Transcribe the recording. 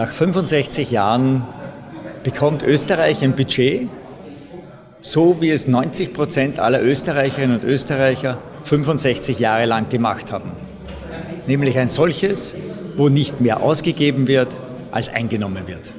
Nach 65 Jahren bekommt Österreich ein Budget, so wie es 90 Prozent aller Österreicherinnen und Österreicher 65 Jahre lang gemacht haben. Nämlich ein solches, wo nicht mehr ausgegeben wird, als eingenommen wird.